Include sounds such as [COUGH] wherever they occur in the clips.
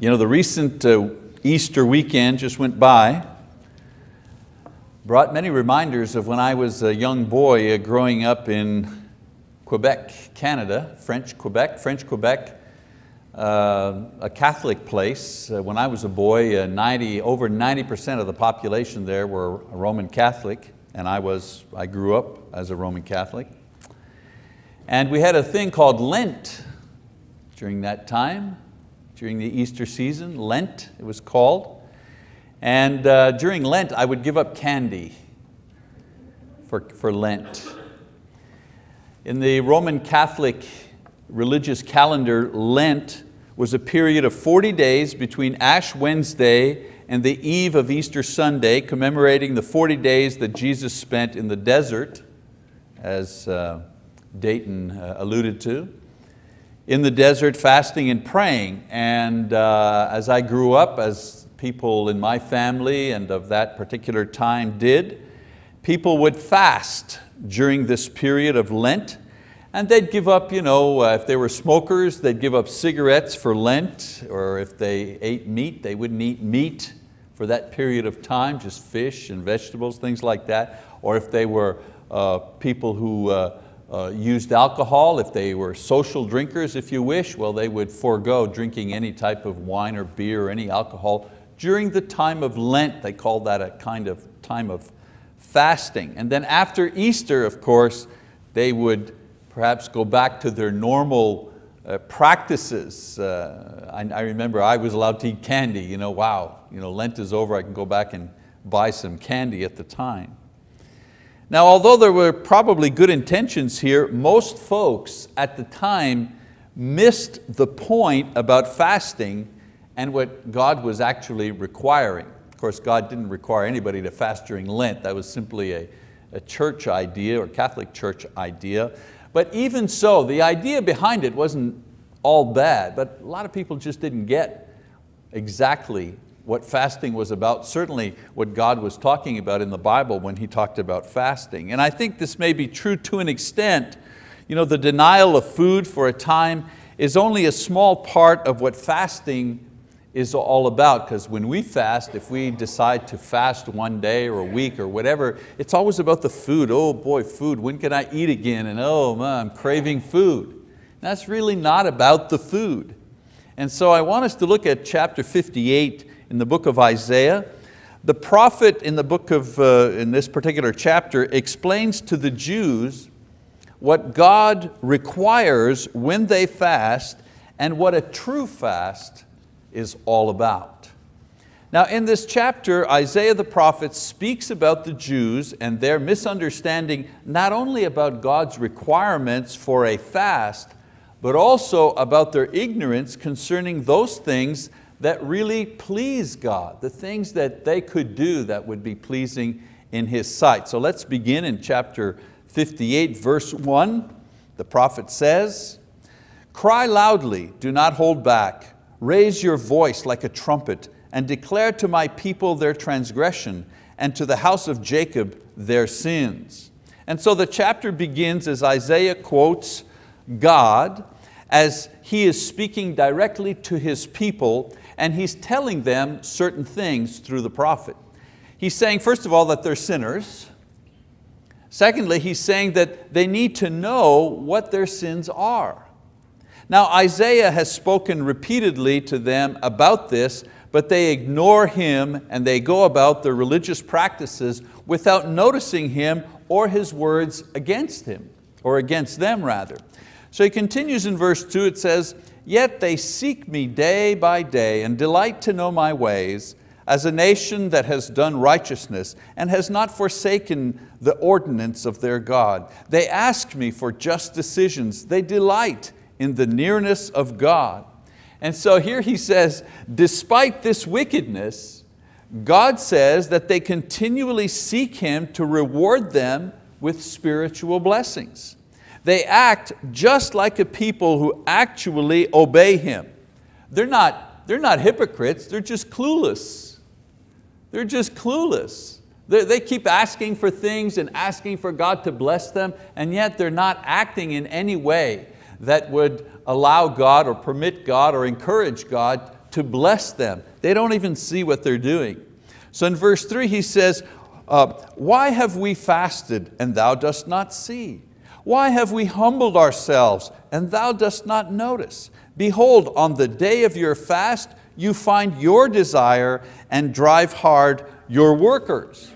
You know, the recent uh, Easter weekend just went by, brought many reminders of when I was a young boy uh, growing up in Quebec, Canada, French Quebec, French Quebec, uh, a Catholic place. Uh, when I was a boy, uh, 90, over 90% of the population there were Roman Catholic, and I, was, I grew up as a Roman Catholic. And we had a thing called Lent during that time during the Easter season, Lent it was called. And uh, during Lent I would give up candy for, for Lent. In the Roman Catholic religious calendar, Lent was a period of 40 days between Ash Wednesday and the eve of Easter Sunday, commemorating the 40 days that Jesus spent in the desert, as uh, Dayton uh, alluded to in the desert fasting and praying. And uh, as I grew up, as people in my family and of that particular time did, people would fast during this period of Lent and they'd give up, you know, uh, if they were smokers, they'd give up cigarettes for Lent, or if they ate meat, they wouldn't eat meat for that period of time, just fish and vegetables, things like that. Or if they were uh, people who uh, uh, used alcohol. If they were social drinkers, if you wish, well, they would forego drinking any type of wine or beer or any alcohol. During the time of Lent, they called that a kind of time of fasting. And then after Easter, of course, they would perhaps go back to their normal uh, practices. Uh, I, I, remember I was allowed to eat candy. You know, wow, you know, Lent is over, I can go back and buy some candy at the time. Now, although there were probably good intentions here, most folks at the time missed the point about fasting and what God was actually requiring. Of course, God didn't require anybody to fast during Lent. That was simply a, a church idea or Catholic church idea. But even so, the idea behind it wasn't all bad, but a lot of people just didn't get exactly what fasting was about, certainly what God was talking about in the Bible when He talked about fasting. And I think this may be true to an extent. You know, the denial of food for a time is only a small part of what fasting is all about because when we fast, if we decide to fast one day or a week or whatever, it's always about the food. Oh boy, food, when can I eat again? And oh man, I'm craving food. That's really not about the food. And so I want us to look at chapter 58 in the book of Isaiah. The prophet in the book of, uh, in this particular chapter explains to the Jews what God requires when they fast and what a true fast is all about. Now in this chapter, Isaiah the prophet speaks about the Jews and their misunderstanding not only about God's requirements for a fast, but also about their ignorance concerning those things that really please God, the things that they could do that would be pleasing in His sight. So let's begin in chapter 58, verse one. The prophet says, Cry loudly, do not hold back. Raise your voice like a trumpet and declare to my people their transgression and to the house of Jacob their sins. And so the chapter begins as Isaiah quotes God as he is speaking directly to his people and he's telling them certain things through the prophet. He's saying, first of all, that they're sinners. Secondly, he's saying that they need to know what their sins are. Now Isaiah has spoken repeatedly to them about this, but they ignore him and they go about their religious practices without noticing him or his words against him, or against them rather. So he continues in verse two, it says, Yet they seek me day by day and delight to know my ways as a nation that has done righteousness and has not forsaken the ordinance of their God. They ask me for just decisions. They delight in the nearness of God. And so here he says, despite this wickedness, God says that they continually seek Him to reward them with spiritual blessings. They act just like a people who actually obey Him. They're not, they're not hypocrites, they're just clueless. They're just clueless. They, they keep asking for things and asking for God to bless them, and yet they're not acting in any way that would allow God or permit God or encourage God to bless them. They don't even see what they're doing. So in verse three he says, uh, why have we fasted and thou dost not see? Why have we humbled ourselves and thou dost not notice? Behold, on the day of your fast, you find your desire and drive hard your workers.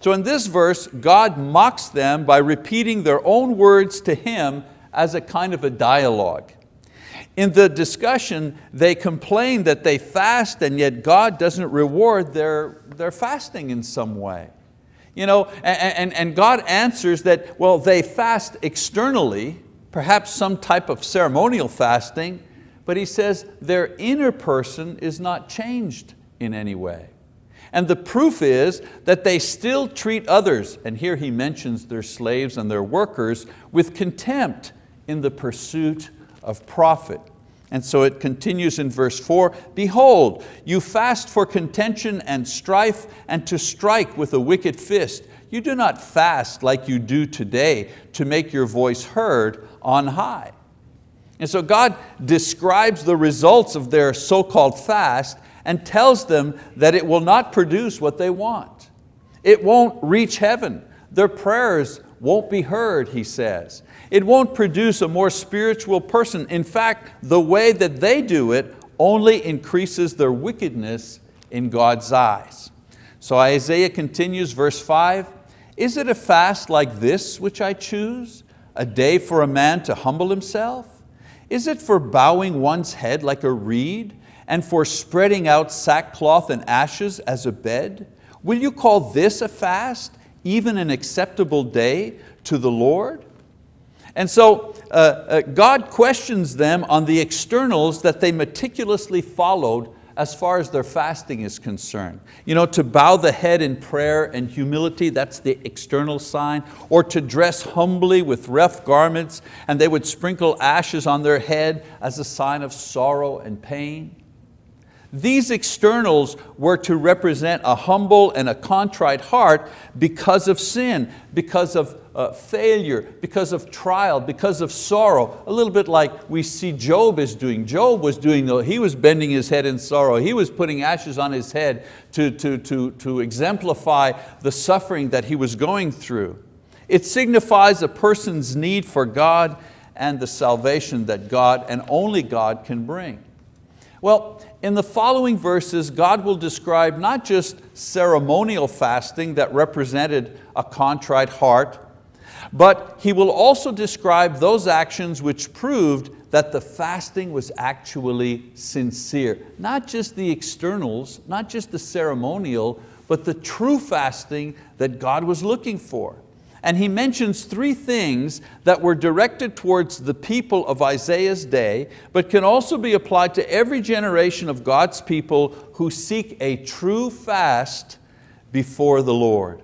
So in this verse, God mocks them by repeating their own words to Him as a kind of a dialogue. In the discussion, they complain that they fast and yet God doesn't reward their, their fasting in some way. You know, and, and, and God answers that, well, they fast externally, perhaps some type of ceremonial fasting, but He says their inner person is not changed in any way. And the proof is that they still treat others, and here he mentions their slaves and their workers, with contempt in the pursuit of profit. And so it continues in verse four, behold, you fast for contention and strife and to strike with a wicked fist. You do not fast like you do today to make your voice heard on high. And so God describes the results of their so-called fast and tells them that it will not produce what they want. It won't reach heaven. Their prayers won't be heard, he says. It won't produce a more spiritual person. In fact, the way that they do it only increases their wickedness in God's eyes. So Isaiah continues, verse five, is it a fast like this which I choose? A day for a man to humble himself? Is it for bowing one's head like a reed and for spreading out sackcloth and ashes as a bed? Will you call this a fast, even an acceptable day to the Lord? And so uh, uh, God questions them on the externals that they meticulously followed as far as their fasting is concerned. You know, to bow the head in prayer and humility, that's the external sign, or to dress humbly with rough garments and they would sprinkle ashes on their head as a sign of sorrow and pain. These externals were to represent a humble and a contrite heart because of sin, because of uh, failure, because of trial, because of sorrow. A little bit like we see Job is doing. Job was doing, he was bending his head in sorrow. He was putting ashes on his head to, to, to, to exemplify the suffering that he was going through. It signifies a person's need for God and the salvation that God and only God can bring. Well, in the following verses, God will describe not just ceremonial fasting that represented a contrite heart, but He will also describe those actions which proved that the fasting was actually sincere. Not just the externals, not just the ceremonial, but the true fasting that God was looking for and he mentions three things that were directed towards the people of Isaiah's day, but can also be applied to every generation of God's people who seek a true fast before the Lord.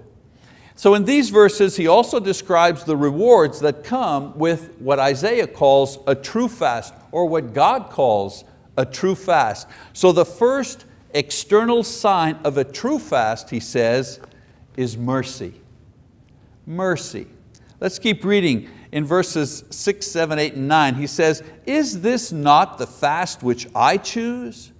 So in these verses, he also describes the rewards that come with what Isaiah calls a true fast, or what God calls a true fast. So the first external sign of a true fast, he says, is mercy mercy. Let's keep reading in verses six, seven, eight, and nine. He says, is this not the fast which I choose?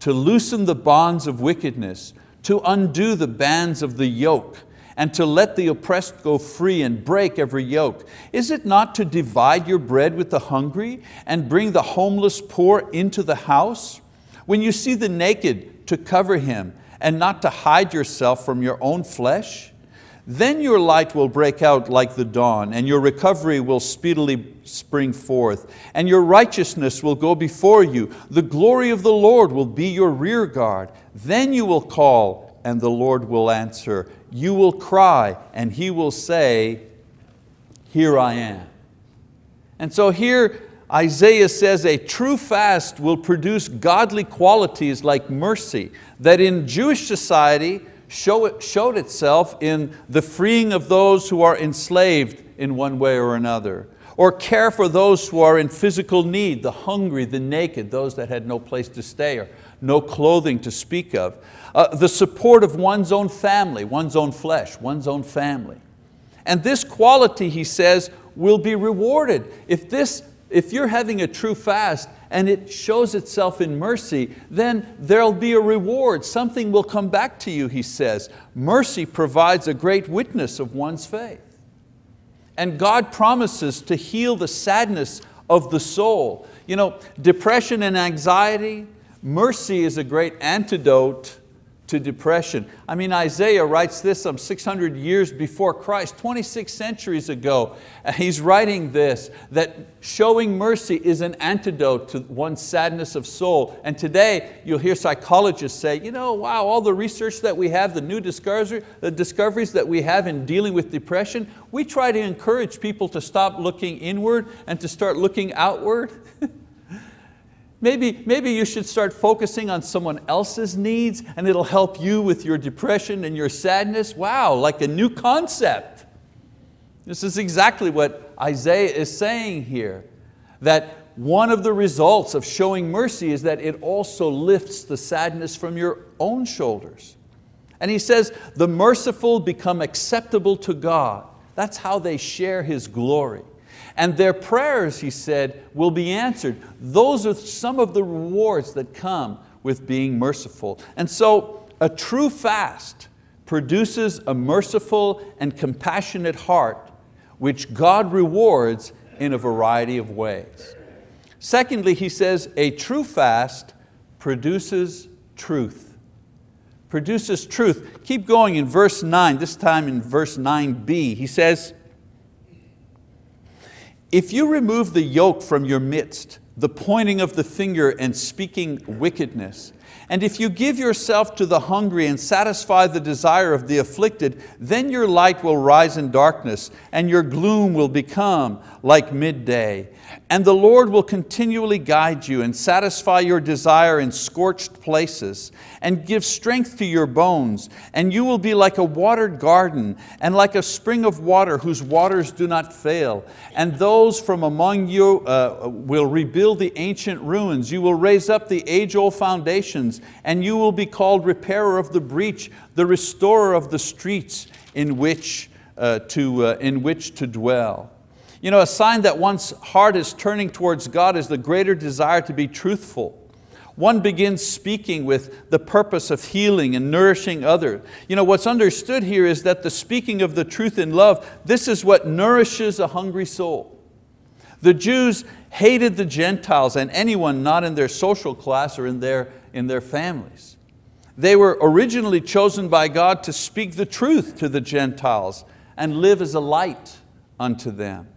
To loosen the bonds of wickedness, to undo the bands of the yoke, and to let the oppressed go free and break every yoke? Is it not to divide your bread with the hungry and bring the homeless poor into the house? When you see the naked, to cover him and not to hide yourself from your own flesh? Then your light will break out like the dawn, and your recovery will speedily spring forth, and your righteousness will go before you. The glory of the Lord will be your rear guard. Then you will call, and the Lord will answer. You will cry, and He will say, here I am. And so here Isaiah says a true fast will produce godly qualities like mercy, that in Jewish society, show it, showed itself in the freeing of those who are enslaved in one way or another, or care for those who are in physical need, the hungry, the naked, those that had no place to stay or no clothing to speak of. Uh, the support of one's own family, one's own flesh, one's own family. And this quality, he says, will be rewarded. If, this, if you're having a true fast and it shows itself in mercy, then there'll be a reward. Something will come back to you, he says. Mercy provides a great witness of one's faith. And God promises to heal the sadness of the soul. You know, depression and anxiety, mercy is a great antidote to depression. I mean, Isaiah writes this some 600 years before Christ, 26 centuries ago. He's writing this, that showing mercy is an antidote to one's sadness of soul. And today, you'll hear psychologists say, you know, wow, all the research that we have, the new the discoveries that we have in dealing with depression, we try to encourage people to stop looking inward and to start looking outward. [LAUGHS] Maybe, maybe you should start focusing on someone else's needs and it'll help you with your depression and your sadness. Wow, like a new concept. This is exactly what Isaiah is saying here, that one of the results of showing mercy is that it also lifts the sadness from your own shoulders. And he says, the merciful become acceptable to God. That's how they share His glory. And their prayers, he said, will be answered. Those are some of the rewards that come with being merciful. And so a true fast produces a merciful and compassionate heart which God rewards in a variety of ways. Secondly, he says, a true fast produces truth. Produces truth. Keep going in verse nine, this time in verse 9b. He says, if you remove the yoke from your midst, the pointing of the finger and speaking wickedness, and if you give yourself to the hungry and satisfy the desire of the afflicted, then your light will rise in darkness and your gloom will become like midday. And the Lord will continually guide you and satisfy your desire in scorched places and give strength to your bones. And you will be like a watered garden and like a spring of water whose waters do not fail. And those from among you uh, will rebuild the ancient ruins. You will raise up the age-old foundations and you will be called repairer of the breach, the restorer of the streets in which, uh, to, uh, in which to dwell. You know, a sign that one's heart is turning towards God is the greater desire to be truthful. One begins speaking with the purpose of healing and nourishing others. You know, what's understood here is that the speaking of the truth in love, this is what nourishes a hungry soul. The Jews hated the Gentiles and anyone not in their social class or in their, in their families. They were originally chosen by God to speak the truth to the Gentiles and live as a light unto them.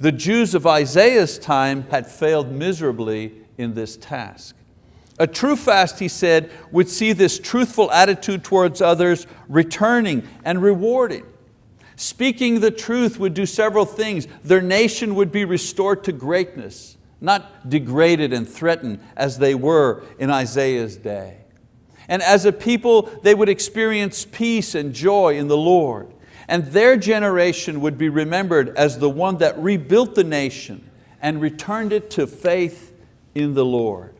The Jews of Isaiah's time had failed miserably in this task. A true fast, he said, would see this truthful attitude towards others returning and rewarding. Speaking the truth would do several things. Their nation would be restored to greatness, not degraded and threatened as they were in Isaiah's day. And as a people, they would experience peace and joy in the Lord and their generation would be remembered as the one that rebuilt the nation and returned it to faith in the Lord.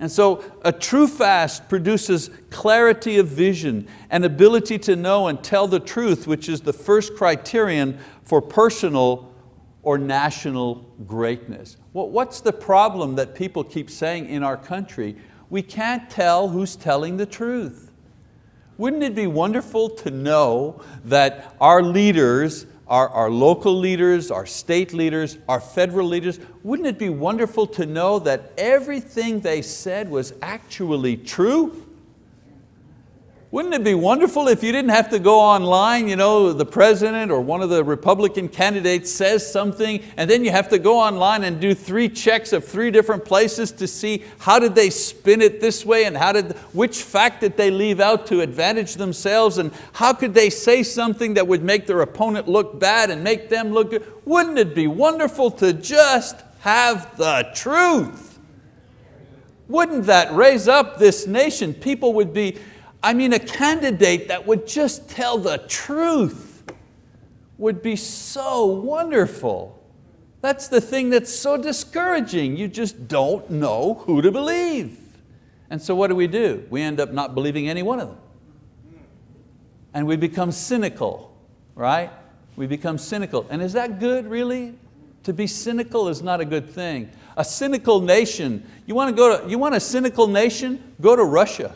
And so a true fast produces clarity of vision and ability to know and tell the truth, which is the first criterion for personal or national greatness. what's the problem that people keep saying in our country? We can't tell who's telling the truth. Wouldn't it be wonderful to know that our leaders, our, our local leaders, our state leaders, our federal leaders, wouldn't it be wonderful to know that everything they said was actually true? Wouldn't it be wonderful if you didn't have to go online, you know, the president or one of the Republican candidates says something and then you have to go online and do three checks of three different places to see how did they spin it this way and how did, which fact did they leave out to advantage themselves and how could they say something that would make their opponent look bad and make them look good? Wouldn't it be wonderful to just have the truth? Wouldn't that raise up this nation? People would be, I mean, a candidate that would just tell the truth would be so wonderful. That's the thing that's so discouraging. You just don't know who to believe. And so what do we do? We end up not believing any one of them. And we become cynical, right? We become cynical. And is that good, really? To be cynical is not a good thing. A cynical nation, you want, to go to, you want a cynical nation? Go to Russia.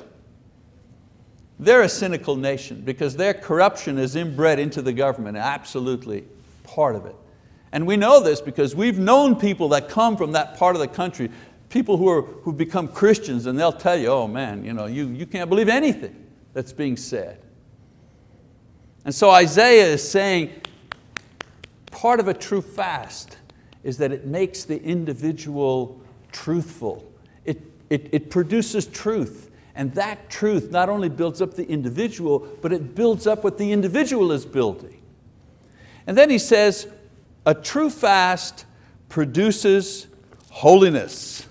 They're a cynical nation because their corruption is inbred into the government, absolutely part of it. And we know this because we've known people that come from that part of the country, people who are, who've become Christians and they'll tell you, oh man, you, know, you, you can't believe anything that's being said. And so Isaiah is saying, part of a true fast is that it makes the individual truthful. It, it, it produces truth. And that truth not only builds up the individual, but it builds up what the individual is building. And then he says, a true fast produces holiness.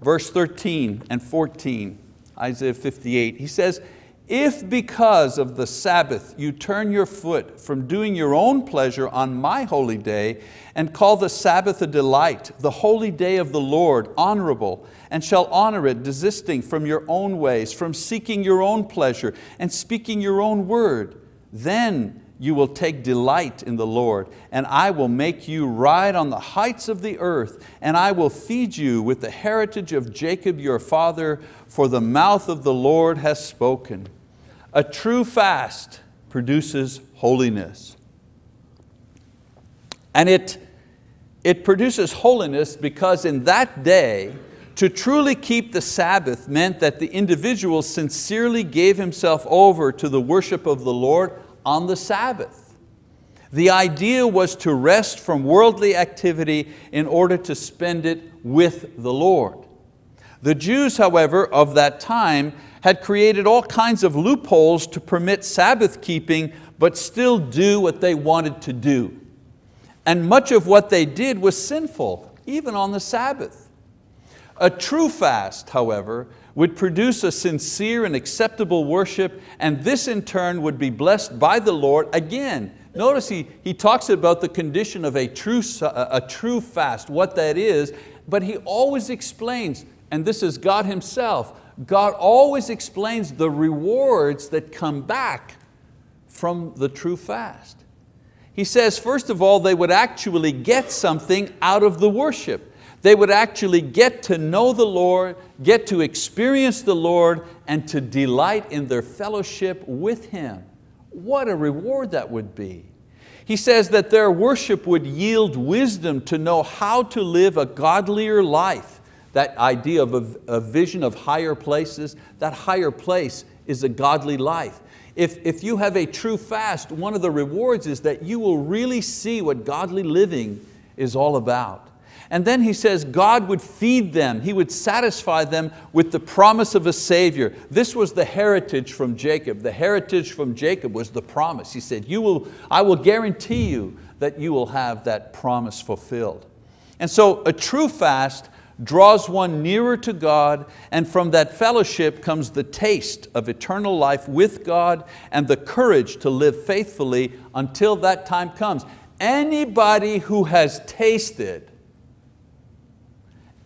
Verse 13 and 14, Isaiah 58, he says, if because of the Sabbath you turn your foot from doing your own pleasure on my holy day and call the Sabbath a delight, the holy day of the Lord honorable, and shall honor it, desisting from your own ways, from seeking your own pleasure and speaking your own word, then you will take delight in the Lord, and I will make you ride on the heights of the earth, and I will feed you with the heritage of Jacob your father, for the mouth of the Lord has spoken. A true fast produces holiness. And it, it produces holiness because in that day, to truly keep the Sabbath meant that the individual sincerely gave himself over to the worship of the Lord on the Sabbath. The idea was to rest from worldly activity in order to spend it with the Lord. The Jews, however, of that time had created all kinds of loopholes to permit Sabbath keeping, but still do what they wanted to do. And much of what they did was sinful, even on the Sabbath. A true fast, however, would produce a sincere and acceptable worship, and this in turn would be blessed by the Lord. Again, notice he, he talks about the condition of a true, a true fast, what that is, but he always explains, and this is God Himself, God always explains the rewards that come back from the true fast. He says, first of all, they would actually get something out of the worship. They would actually get to know the Lord, get to experience the Lord, and to delight in their fellowship with Him. What a reward that would be. He says that their worship would yield wisdom to know how to live a godlier life that idea of a, a vision of higher places, that higher place is a godly life. If, if you have a true fast, one of the rewards is that you will really see what godly living is all about. And then he says God would feed them, He would satisfy them with the promise of a Savior. This was the heritage from Jacob. The heritage from Jacob was the promise. He said, you will, I will guarantee you that you will have that promise fulfilled. And so a true fast draws one nearer to God, and from that fellowship comes the taste of eternal life with God and the courage to live faithfully until that time comes. Anybody who has tasted,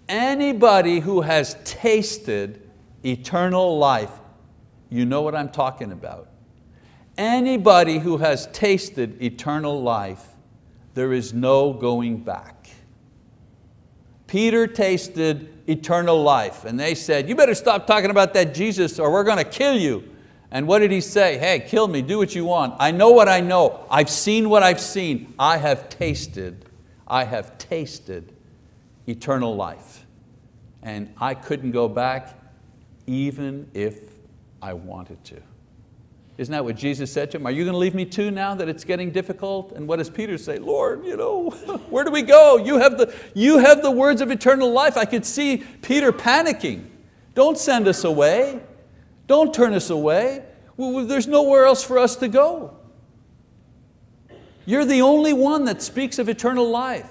anybody who has tasted eternal life, you know what I'm talking about. Anybody who has tasted eternal life, there is no going back. Peter tasted eternal life and they said, you better stop talking about that Jesus or we're going to kill you. And what did he say? Hey, kill me, do what you want. I know what I know. I've seen what I've seen. I have tasted, I have tasted eternal life. And I couldn't go back even if I wanted to. Isn't that what Jesus said to him? Are you going to leave me too now that it's getting difficult? And what does Peter say? Lord, you know, [LAUGHS] where do we go? You have, the, you have the words of eternal life. I could see Peter panicking. Don't send us away. Don't turn us away. There's nowhere else for us to go. You're the only one that speaks of eternal life.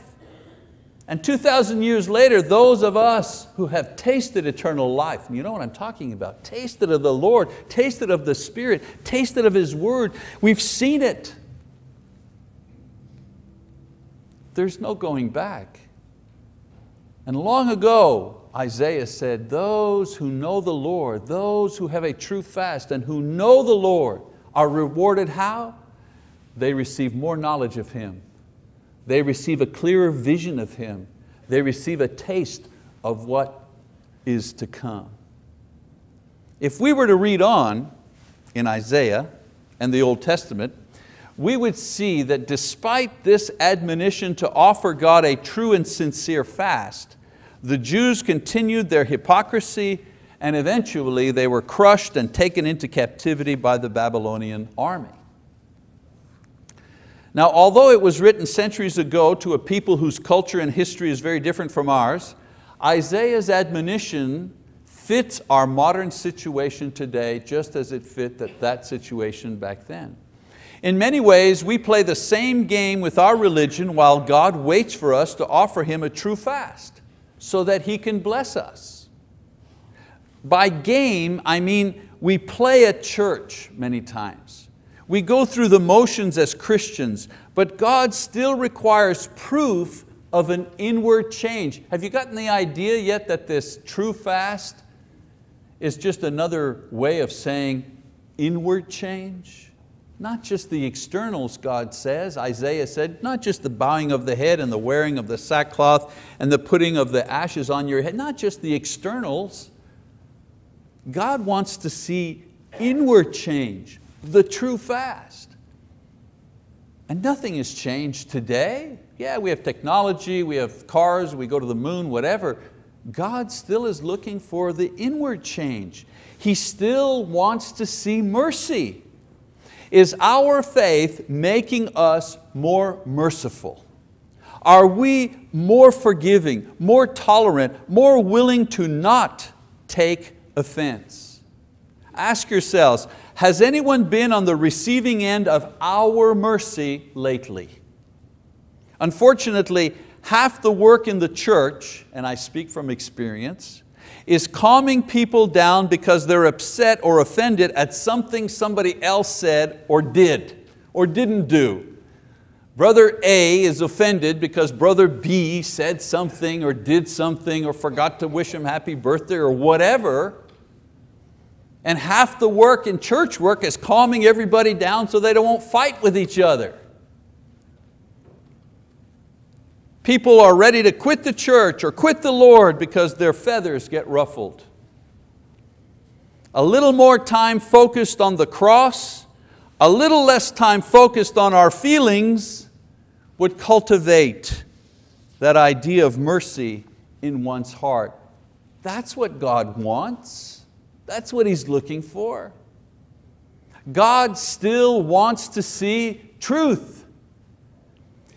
And 2,000 years later, those of us who have tasted eternal life, you know what I'm talking about, tasted of the Lord, tasted of the Spirit, tasted of His word, we've seen it. There's no going back. And long ago, Isaiah said, those who know the Lord, those who have a true fast and who know the Lord are rewarded how? They receive more knowledge of Him they receive a clearer vision of Him. they receive a taste of what is to come. If we were to read on in Isaiah and the Old Testament, we would see that despite this admonition to offer God a true and sincere fast, the Jews continued their hypocrisy and eventually they were crushed and taken into captivity by the Babylonian army. Now, although it was written centuries ago to a people whose culture and history is very different from ours, Isaiah's admonition fits our modern situation today just as it fit that, that situation back then. In many ways, we play the same game with our religion while God waits for us to offer Him a true fast so that He can bless us. By game, I mean we play at church many times. We go through the motions as Christians, but God still requires proof of an inward change. Have you gotten the idea yet that this true fast is just another way of saying inward change? Not just the externals, God says, Isaiah said, not just the bowing of the head and the wearing of the sackcloth and the putting of the ashes on your head, not just the externals. God wants to see inward change, the true fast. And nothing has changed today. Yeah, we have technology, we have cars, we go to the moon, whatever. God still is looking for the inward change. He still wants to see mercy. Is our faith making us more merciful? Are we more forgiving, more tolerant, more willing to not take offense? Ask yourselves, has anyone been on the receiving end of our mercy lately? Unfortunately, half the work in the church, and I speak from experience, is calming people down because they're upset or offended at something somebody else said or did or didn't do. Brother A is offended because brother B said something or did something or forgot to wish him happy birthday or whatever, and half the work in church work is calming everybody down so they don't fight with each other. People are ready to quit the church or quit the Lord because their feathers get ruffled. A little more time focused on the cross, a little less time focused on our feelings would cultivate that idea of mercy in one's heart. That's what God wants. That's what He's looking for. God still wants to see truth.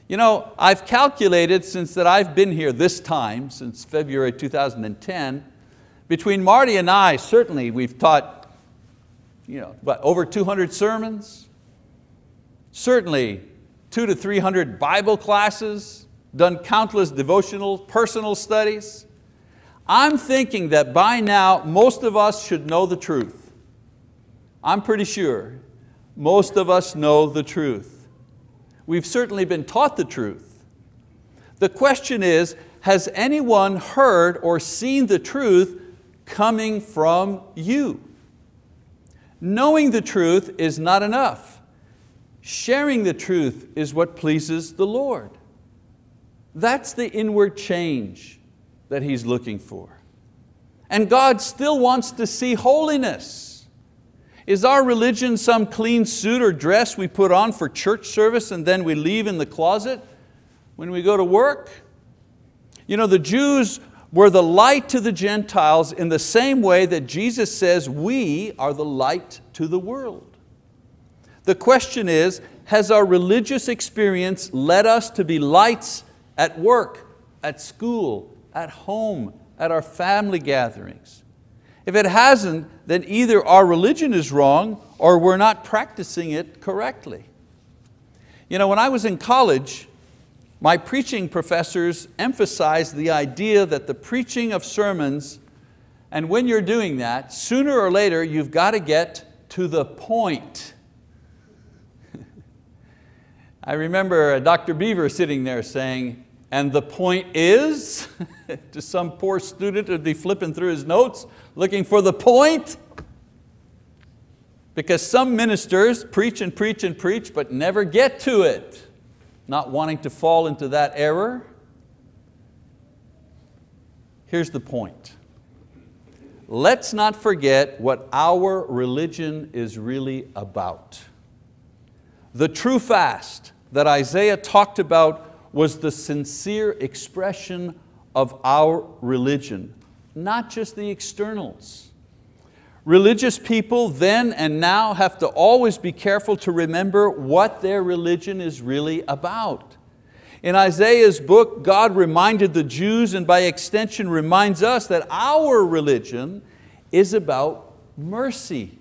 You know, I've calculated since that I've been here this time, since February 2010, between Marty and I, certainly we've taught you know, what, over 200 sermons, certainly two to 300 Bible classes, done countless devotional, personal studies. I'm thinking that by now most of us should know the truth. I'm pretty sure most of us know the truth. We've certainly been taught the truth. The question is, has anyone heard or seen the truth coming from you? Knowing the truth is not enough. Sharing the truth is what pleases the Lord. That's the inward change that He's looking for. And God still wants to see holiness. Is our religion some clean suit or dress we put on for church service and then we leave in the closet when we go to work? You know, the Jews were the light to the Gentiles in the same way that Jesus says we are the light to the world. The question is, has our religious experience led us to be lights at work, at school, at home, at our family gatherings. If it hasn't, then either our religion is wrong or we're not practicing it correctly. You know, when I was in college, my preaching professors emphasized the idea that the preaching of sermons, and when you're doing that, sooner or later you've got to get to the point. [LAUGHS] I remember Dr. Beaver sitting there saying, and the point is, [LAUGHS] to some poor student who'd be flipping through his notes, looking for the point, because some ministers preach and preach and preach, but never get to it, not wanting to fall into that error. Here's the point. Let's not forget what our religion is really about. The true fast that Isaiah talked about was the sincere expression of our religion, not just the externals. Religious people then and now have to always be careful to remember what their religion is really about. In Isaiah's book, God reminded the Jews and by extension reminds us that our religion is about mercy.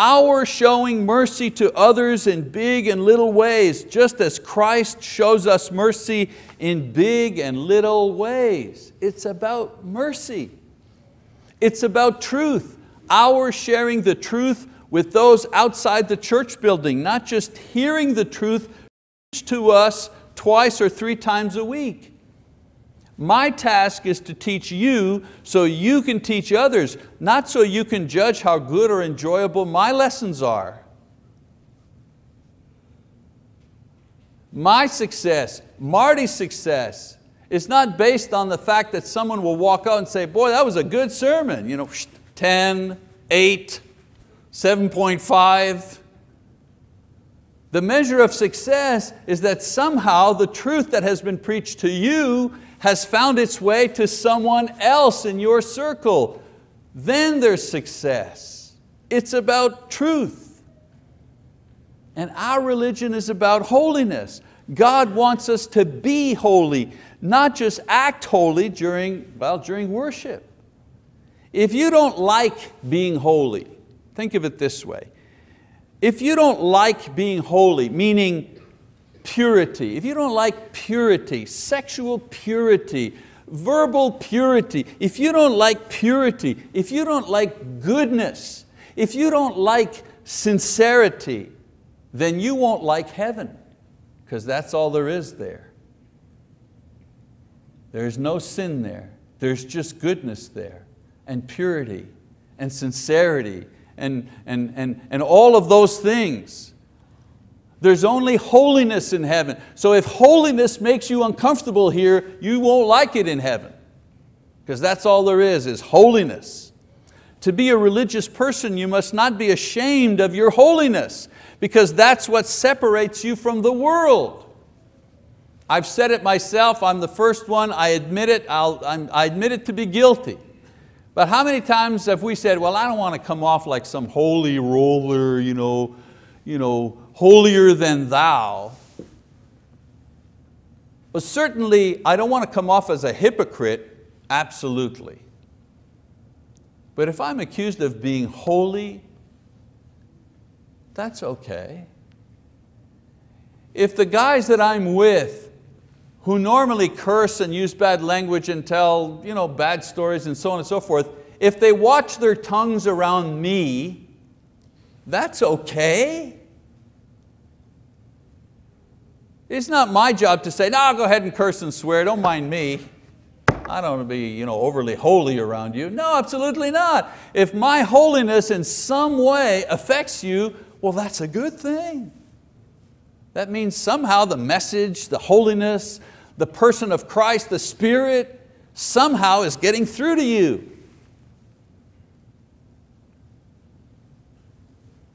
Our showing mercy to others in big and little ways, just as Christ shows us mercy in big and little ways. It's about mercy. It's about truth, our sharing the truth with those outside the church building, not just hearing the truth to us twice or three times a week. My task is to teach you so you can teach others, not so you can judge how good or enjoyable my lessons are. My success, Marty's success, is not based on the fact that someone will walk out and say, boy, that was a good sermon. You know, 10, 8, 7.5. The measure of success is that somehow the truth that has been preached to you has found its way to someone else in your circle. Then there's success. It's about truth. And our religion is about holiness. God wants us to be holy not just act holy during, well, during worship. If you don't like being holy, think of it this way. If you don't like being holy, meaning purity, if you don't like purity, sexual purity, verbal purity, if you don't like purity, if you don't like goodness, if you don't like sincerity, then you won't like heaven, because that's all there is there. There's no sin there. There's just goodness there and purity and sincerity and, and, and, and all of those things. There's only holiness in heaven. So if holiness makes you uncomfortable here, you won't like it in heaven. Because that's all there is, is holiness. To be a religious person, you must not be ashamed of your holiness because that's what separates you from the world. I've said it myself, I'm the first one, I admit it, i admit it to be guilty. But how many times have we said, well, I don't want to come off like some holy roller, you know, you know, holier than thou. But certainly, I don't want to come off as a hypocrite, absolutely. But if I'm accused of being holy, that's okay. If the guys that I'm with who normally curse and use bad language and tell you know, bad stories and so on and so forth, if they watch their tongues around me, that's okay. It's not my job to say, no, go ahead and curse and swear, don't mind me. I don't want to be you know, overly holy around you. No, absolutely not. If my holiness in some way affects you, well, that's a good thing. That means somehow the message, the holiness, the person of Christ, the Spirit, somehow is getting through to you.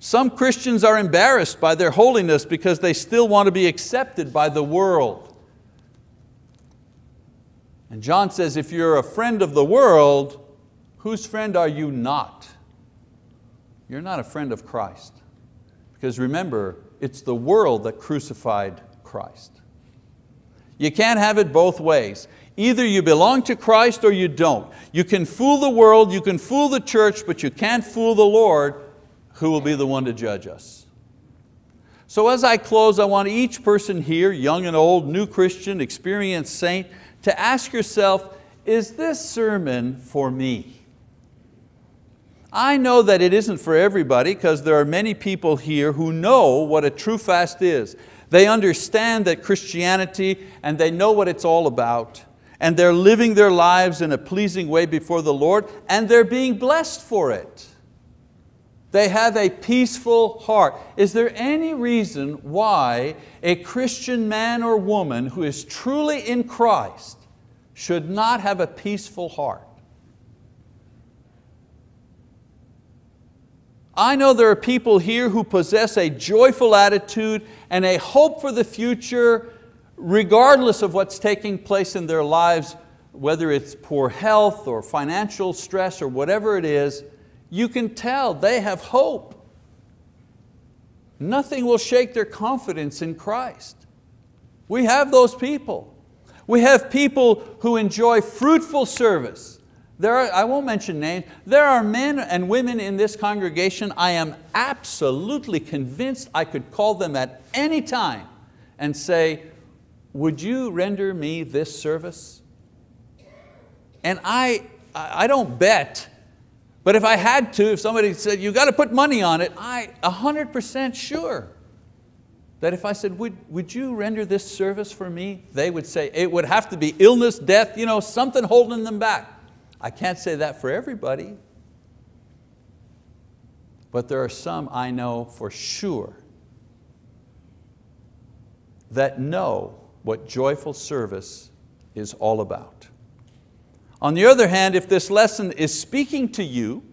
Some Christians are embarrassed by their holiness because they still want to be accepted by the world. And John says, if you're a friend of the world, whose friend are you not? You're not a friend of Christ. Because remember, it's the world that crucified Christ. You can't have it both ways. Either you belong to Christ or you don't. You can fool the world, you can fool the church, but you can't fool the Lord who will be the one to judge us. So as I close, I want each person here, young and old, new Christian, experienced saint, to ask yourself, is this sermon for me? I know that it isn't for everybody because there are many people here who know what a true fast is. They understand that Christianity and they know what it's all about and they're living their lives in a pleasing way before the Lord and they're being blessed for it. They have a peaceful heart. Is there any reason why a Christian man or woman who is truly in Christ should not have a peaceful heart. I know there are people here who possess a joyful attitude and a hope for the future regardless of what's taking place in their lives, whether it's poor health or financial stress or whatever it is, you can tell they have hope. Nothing will shake their confidence in Christ. We have those people. We have people who enjoy fruitful service. There are, I won't mention names, there are men and women in this congregation I am absolutely convinced I could call them at any time and say, would you render me this service? And I, I don't bet, but if I had to, if somebody said, you've got to put money on it, I 100% sure that if I said, would, would you render this service for me? They would say, it would have to be illness, death, you know, something holding them back. I can't say that for everybody, but there are some I know for sure that know what joyful service is all about. On the other hand, if this lesson is speaking to you,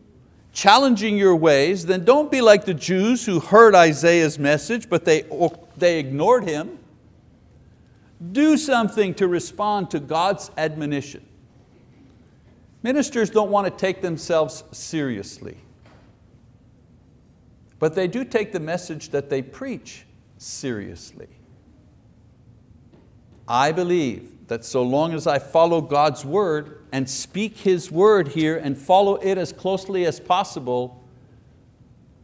challenging your ways, then don't be like the Jews who heard Isaiah's message, but they, they ignored him. Do something to respond to God's admonition. Ministers don't want to take themselves seriously, but they do take the message that they preach seriously. I believe that so long as I follow God's word and speak His word here and follow it as closely as possible,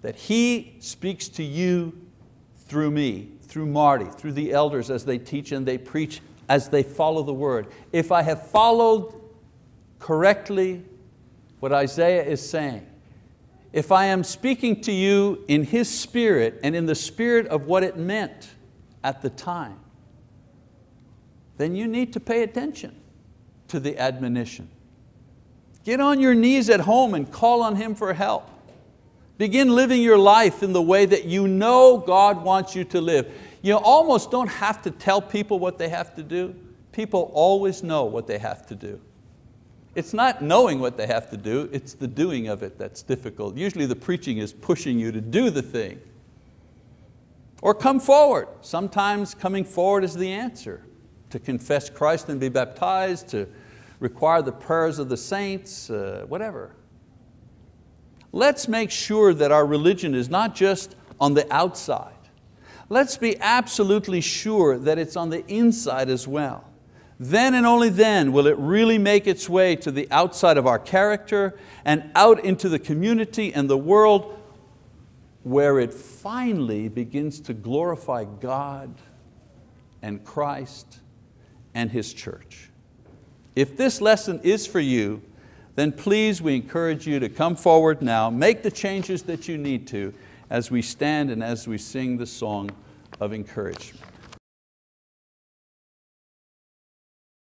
that He speaks to you through me, through Marty, through the elders as they teach and they preach, as they follow the word. If I have followed correctly what Isaiah is saying, if I am speaking to you in His spirit and in the spirit of what it meant at the time, then you need to pay attention to the admonition. Get on your knees at home and call on Him for help. Begin living your life in the way that you know God wants you to live. You almost don't have to tell people what they have to do. People always know what they have to do. It's not knowing what they have to do, it's the doing of it that's difficult. Usually the preaching is pushing you to do the thing. Or come forward. Sometimes coming forward is the answer to confess Christ and be baptized, to require the prayers of the saints, uh, whatever. Let's make sure that our religion is not just on the outside. Let's be absolutely sure that it's on the inside as well. Then and only then will it really make its way to the outside of our character and out into the community and the world where it finally begins to glorify God and Christ and His church. If this lesson is for you, then please we encourage you to come forward now, make the changes that you need to as we stand and as we sing the song of encouragement.